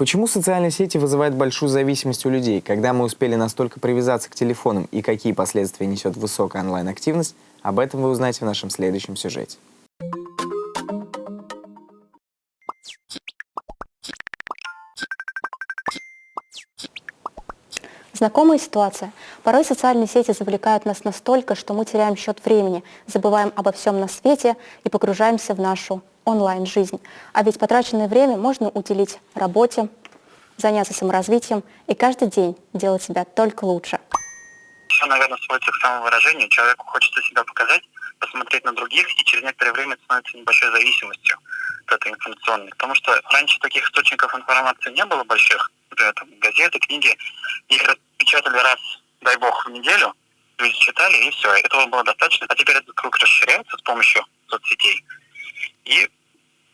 Почему социальные сети вызывают большую зависимость у людей? Когда мы успели настолько привязаться к телефонам и какие последствия несет высокая онлайн-активность, об этом вы узнаете в нашем следующем сюжете. Знакомая ситуация. Порой социальные сети завлекают нас настолько, что мы теряем счет времени, забываем обо всем на свете и погружаемся в нашу онлайн-жизнь. А ведь потраченное время можно уделить работе, заняться саморазвитием и каждый день делать себя только лучше. Все, наверное, сводится к самовыражению. Человеку хочется себя показать, посмотреть на других, и через некоторое время становится небольшой зависимостью от этой информационной. Потому что раньше таких источников информации не было больших. Например, там, газеты, книги. Их печатали раз, дай бог, в неделю. Люди читали, и все. Этого было достаточно. А теперь этот круг расширяется с помощью соцсетей. И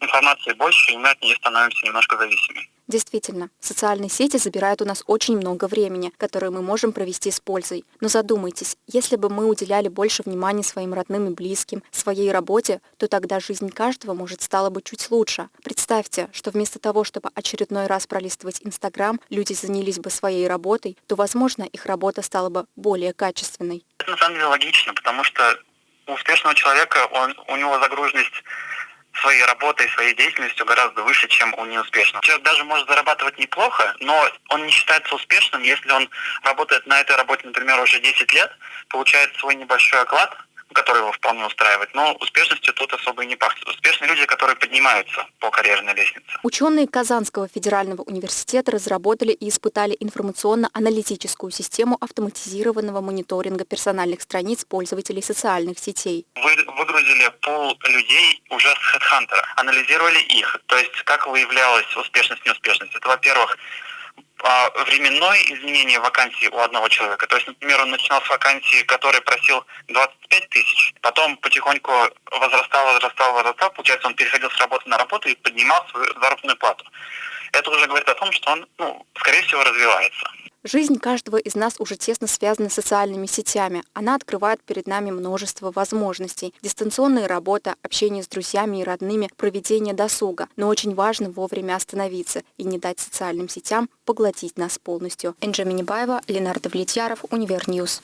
информации больше, и мы от нее становимся немножко зависимыми. Действительно, социальные сети забирают у нас очень много времени, которое мы можем провести с пользой. Но задумайтесь, если бы мы уделяли больше внимания своим родным и близким, своей работе, то тогда жизнь каждого, может, стала бы чуть лучше. Представьте, что вместо того, чтобы очередной раз пролистывать Инстаграм, люди занялись бы своей работой, то, возможно, их работа стала бы более качественной. Это на самом деле логично, потому что у успешного человека он, у него загруженность своей работой, своей деятельностью гораздо выше, чем у неуспешного. Человек даже может зарабатывать неплохо, но он не считается успешным, если он работает на этой работе, например, уже 10 лет, получает свой небольшой оклад, который его вполне устраивает. Но успешностью тут особо и не пахнет. Успешные люди, которые поднимаются по карьерной лестнице. Ученые Казанского федерального университета разработали и испытали информационно-аналитическую систему автоматизированного мониторинга персональных страниц пользователей социальных сетей. Вы выгрузили пол людей уже с HeadHunter, анализировали их, то есть как выявлялась успешность неуспешность. Это, во-первых, временное изменение вакансии у одного человека. То есть, например, он начинал с вакансии, который просил 25 тысяч, потом потихоньку возрастал, возрастал, возрастал, получается, он переходил с работы на работу и поднимал свою заработную плату. Это уже говорит о том, что он, ну, скорее всего, развивается. Жизнь каждого из нас уже тесно связана с социальными сетями. Она открывает перед нами множество возможностей. Дистанционная работа, общение с друзьями и родными, проведение досуга. Но очень важно вовремя остановиться и не дать социальным сетям поглотить нас полностью. Энджи Минибаева, Ленардо Влетьяров, Универньюз.